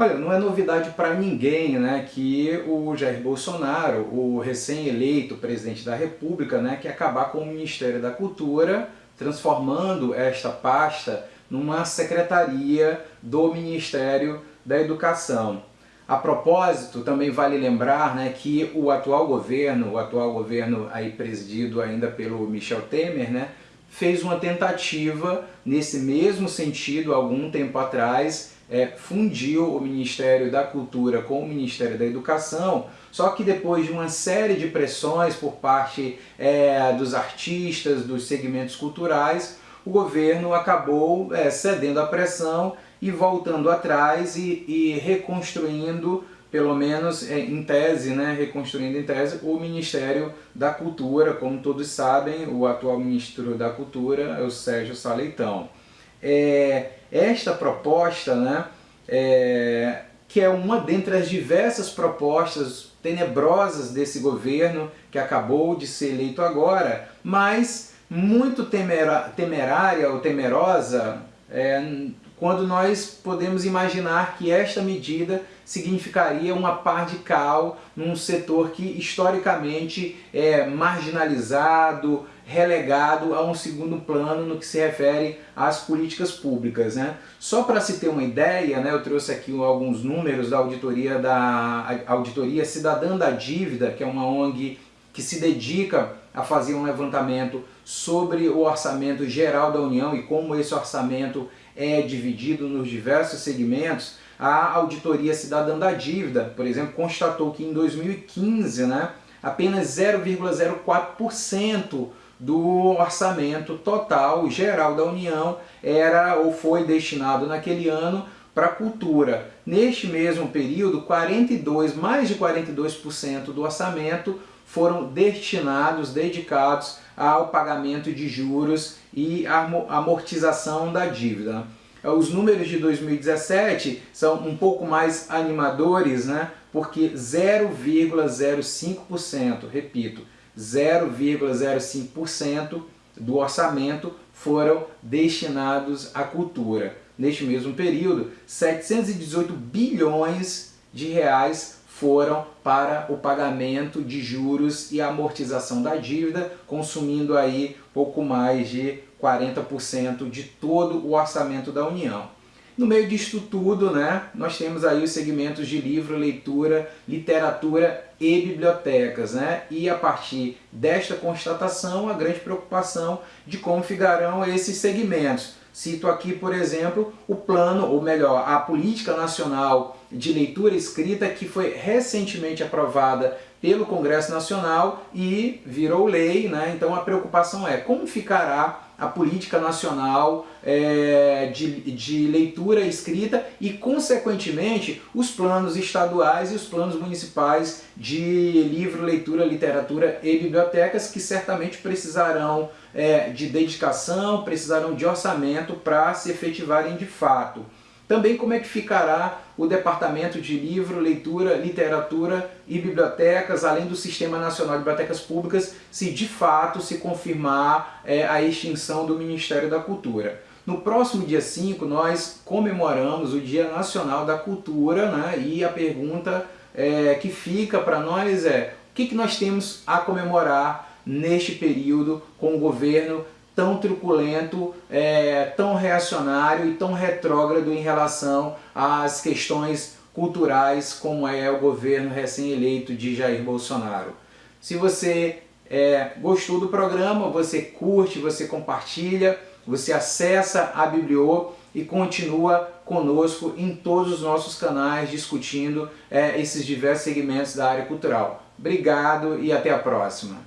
Olha, não é novidade para ninguém né, que o Jair Bolsonaro, o recém-eleito presidente da República, né, quer acabar com o Ministério da Cultura, transformando esta pasta numa secretaria do Ministério da Educação. A propósito, também vale lembrar né, que o atual governo, o atual governo aí presidido ainda pelo Michel Temer, né, fez uma tentativa nesse mesmo sentido algum tempo atrás é, fundiu o Ministério da Cultura com o Ministério da Educação, só que depois de uma série de pressões por parte é, dos artistas, dos segmentos culturais, o governo acabou é, cedendo à pressão e voltando atrás e, e reconstruindo, pelo menos é, em tese, né, reconstruindo em tese, o Ministério da Cultura. Como todos sabem, o atual ministro da Cultura é o Sérgio Saleitão. É, esta proposta, né, é, que é uma dentre as diversas propostas tenebrosas desse governo que acabou de ser eleito agora, mas muito temerária ou temerosa é, quando nós podemos imaginar que esta medida significaria uma par de cal num setor que historicamente é marginalizado, relegado a um segundo plano no que se refere às políticas públicas. Né? Só para se ter uma ideia, né, eu trouxe aqui alguns números da auditoria, da auditoria Cidadã da Dívida, que é uma ONG que se dedica a fazer um levantamento sobre o orçamento geral da União e como esse orçamento é dividido nos diversos segmentos, a Auditoria Cidadã da Dívida, por exemplo, constatou que em 2015 né, apenas 0,04% do orçamento total geral da União era ou foi destinado naquele ano para a cultura. Neste mesmo período, 42, mais de 42% do orçamento foram destinados, dedicados ao pagamento de juros e amortização da dívida. Os números de 2017 são um pouco mais animadores, né? porque 0,05%, repito, 0,05% do orçamento foram destinados à cultura. Neste mesmo período, 718 bilhões de reais foram para o pagamento de juros e amortização da dívida, consumindo aí pouco mais de 40% de todo o orçamento da União. No meio disto tudo, né, nós temos aí os segmentos de livro, leitura, literatura e bibliotecas, né? E a partir desta constatação, a grande preocupação de como ficarão esses segmentos. Cito aqui, por exemplo, o plano, ou melhor, a Política Nacional de Leitura Escrita, que foi recentemente aprovada pelo Congresso Nacional e virou lei, né? então a preocupação é como ficará a política nacional é, de, de leitura escrita e, consequentemente, os planos estaduais e os planos municipais de livro, leitura, literatura e bibliotecas que certamente precisarão é, de dedicação, precisarão de orçamento para se efetivarem de fato. Também como é que ficará o Departamento de Livro, Leitura, Literatura e Bibliotecas, além do Sistema Nacional de Bibliotecas Públicas, se de fato se confirmar é, a extinção do Ministério da Cultura. No próximo dia 5 nós comemoramos o Dia Nacional da Cultura né, e a pergunta é, que fica para nós é o que, que nós temos a comemorar neste período com o governo tão truculento, é, tão reacionário e tão retrógrado em relação às questões culturais como é o governo recém-eleito de Jair Bolsonaro. Se você é, gostou do programa, você curte, você compartilha, você acessa a Bibliô e continua conosco em todos os nossos canais discutindo é, esses diversos segmentos da área cultural. Obrigado e até a próxima.